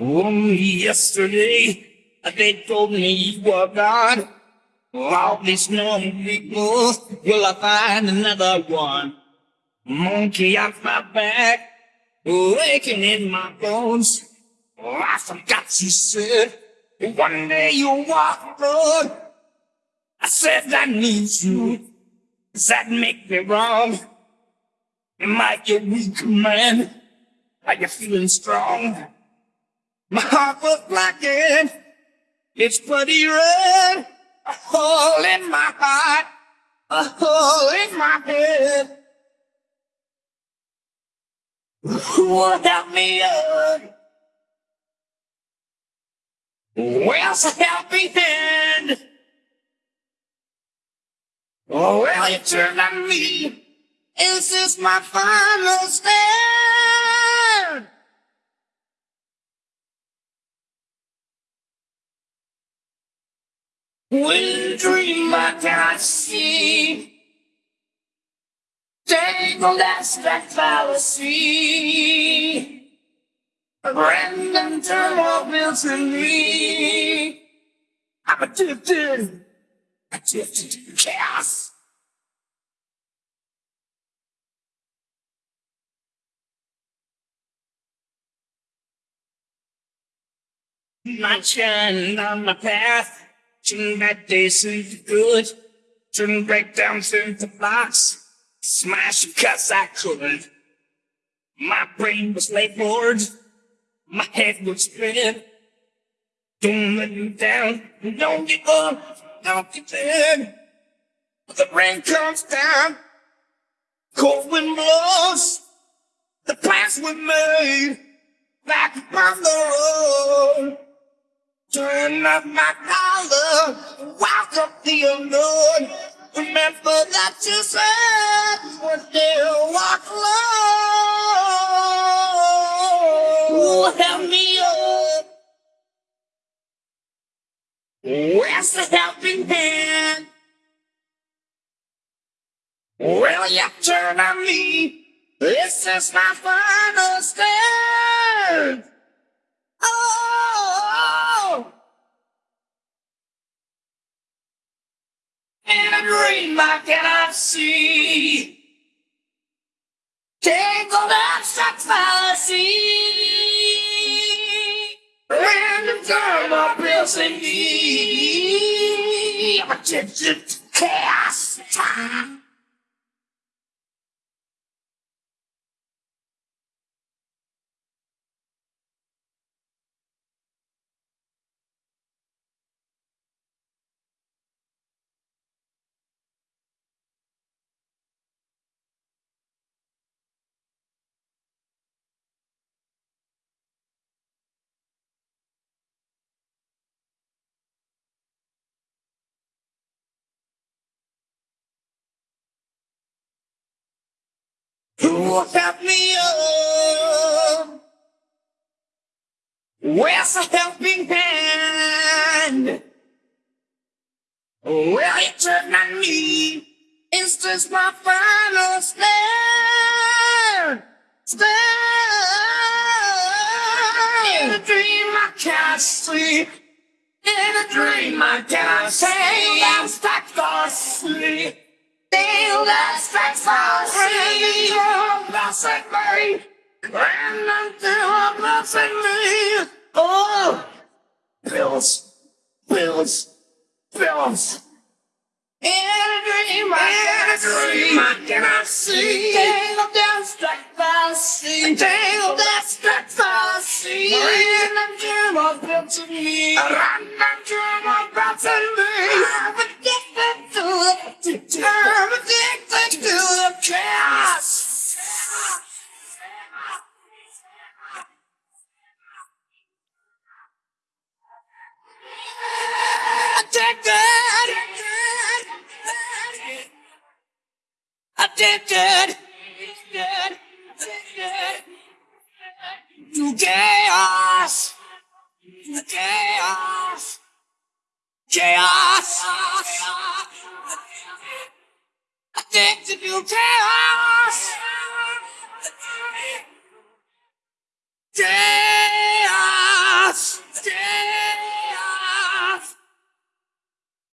Only yesterday, they told me you were gone. All these normal people, will I find another one? Monkey off my back, waking in my bones. Oh, I forgot you said, one day you'll walk road. I said I need you. Does that make me wrong? Am I your weak man? Are you feeling strong? My heart was blackened. It's bloody red. A hole in my heart. A hole in my head. Who will help me up? Where's a helping hand? Oh, well, you turned on me. Is this my final stand? When dream I cannot see. Tangled that's that fallacy. A random turmoil built in me. I'm addicted, addicted to chaos. Not shining on my path. Turn bad days into good. Turn breakdowns into blocks. Smash 'cause I could. My brain was laid bored. My head was spinning. Don't let me down. Don't give up. Don't give in. The rain comes down. Cold wind blows. The plans were made. Back upon the road. Turn up my collar. Welcome the unknown. Remember that you said one day you'll walk alone. Help me up. Where's the helping hand? Will you turn on me? This is my final stand. Oh, in a dream I cannot see. Tangled abstract fallacy. Random time of pills in me. I'm addicted to chaos. Who will help me up? Where's the helping hand? Will you turn on me? Is this my final stand? Stand. In a dream I can't sleep. In a dream I can't say I'm stuck for sleep. Feel that strength for sleep. Blessed me. And until a blessed me. Oh, pills, pills, pills. In a dream, I a dream, I cannot see. Tangled down, struck by sea. Tangled down, struck by sea. Random dream of built to me. Random dream of built to me. Addicted, to chaos, to chaos, chaos. Addicted to chaos,